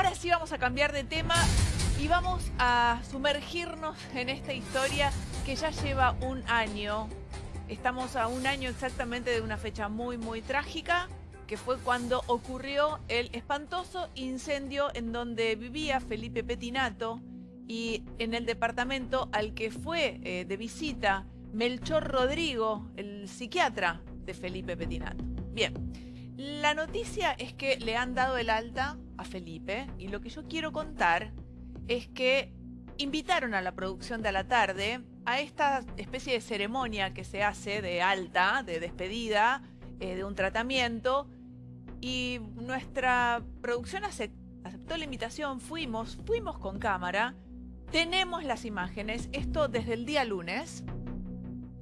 Ahora sí vamos a cambiar de tema y vamos a sumergirnos en esta historia que ya lleva un año. Estamos a un año exactamente de una fecha muy, muy trágica, que fue cuando ocurrió el espantoso incendio en donde vivía Felipe Petinato y en el departamento al que fue eh, de visita Melchor Rodrigo, el psiquiatra de Felipe Petinato. Bien, la noticia es que le han dado el alta Felipe y lo que yo quiero contar es que invitaron a la producción de a la tarde a esta especie de ceremonia que se hace de alta, de despedida, eh, de un tratamiento y nuestra producción aceptó la invitación, fuimos, fuimos con cámara, tenemos las imágenes, esto desde el día lunes,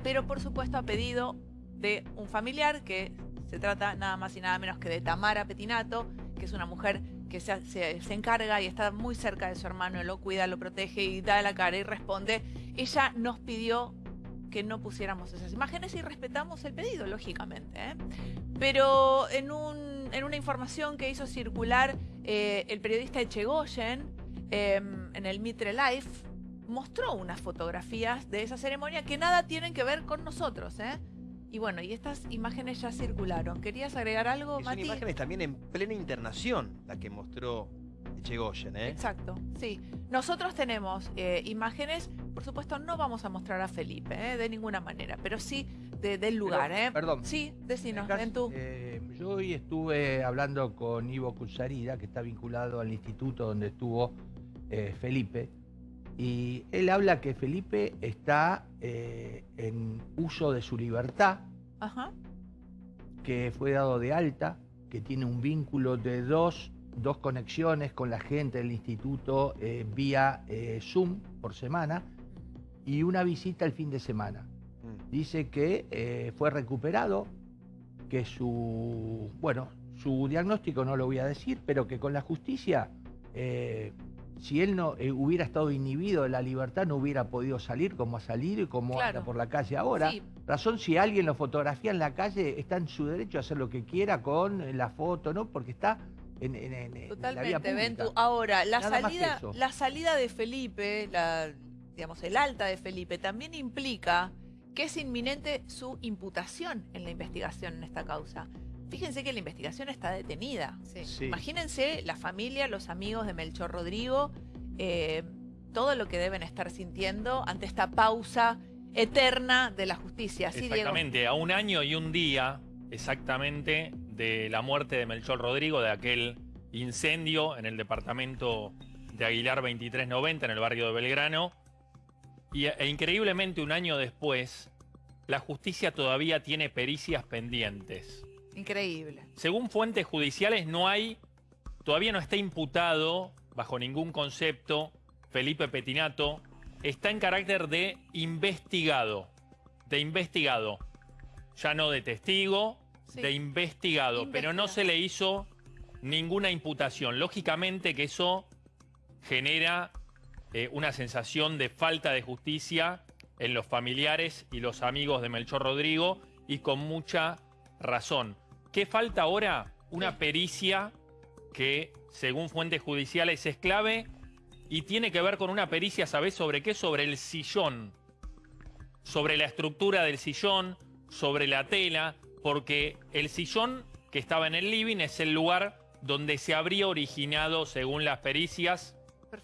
pero por supuesto a pedido de un familiar que se trata nada más y nada menos que de Tamara Petinato, que es una mujer que se, encarga y está muy cerca de su hermano, lo cuida, lo protege y da la cara y responde. Ella nos pidió que no pusiéramos esas imágenes y respetamos el pedido, lógicamente. ¿eh? Pero en, una información que hizo circular eh, el periodista Echegoyen em, en el Mitre Life, mostró unas fotografías de esa ceremonia que nada tienen que ver con nosotros. ¿eh? Y bueno, y estas imágenes ya circularon. ¿Querías agregar algo, Son imágenes también en plena internación, la que mostró Echegoyen, ¿eh? Exacto, sí. Nosotros tenemos eh, imágenes, por supuesto no vamos a mostrar a Felipe, ¿eh? de ninguna manera, pero sí del lugar, ¿eh? Perdón. Sí, decinos, ven tú. Eh, yo hoy estuve hablando con Ivo Cusarida, que está vinculado al instituto donde estuvo eh, Felipe, y él habla que Felipe está eh, en uso de su libertad, que fue dado de alta, que tiene un vínculo de dos, dos conexiones con la gente del instituto eh, vía eh, Zoom por semana y una visita el fin de semana. Mm. Dice que fue recuperado, que su, bueno, su diagnóstico no lo voy a decir, pero que con la justicia si él no eh, hubiera estado inhibido de la libertad, no hubiera podido salir como ha salido y como anda por la calle ahora. Razón, si alguien lo fotografía en la calle, está en su derecho a hacer lo que quiera con la foto, ¿no? Porque está en, la vía pública. Ahora, la salida, la salida de Felipe, la, digamos, el alta de Felipe, también implica que es inminente su imputación en la investigación en esta causa. Fíjense que la investigación está detenida. Imagínense la familia, los amigos de Melchor Rodrigo, eh, todo lo que deben estar sintiendo ante esta pausa eterna de la justicia. exactamente, a un año y un día exactamente de la muerte de Melchor Rodrigo, de aquel incendio en el departamento de Aguilar 2390 en el barrio de Belgrano. Y, e increíblemente un año después, la justicia todavía tiene pericias pendientes. Increíble. Según fuentes judiciales, no hay, todavía no está imputado, bajo ningún concepto, Felipe Petinato. Está en carácter de investigado. De investigado. Ya no de testigo, de investigado. Pero no se le hizo ninguna imputación. Lógicamente que eso genera eh, una sensación de falta de justicia en los familiares y los amigos de Melchor Rodrigo y con mucha razón. ¿Qué falta ahora? Una pericia que, según fuentes judiciales, es clave y tiene que ver con una pericia, ¿sabés sobre qué? Sobre el sillón, sobre la estructura del sillón, sobre la tela, porque el sillón que estaba en el living es el lugar donde se habría originado, según las pericias,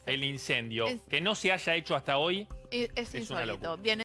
el incendio. que no se haya hecho hasta hoy es, es, una locura.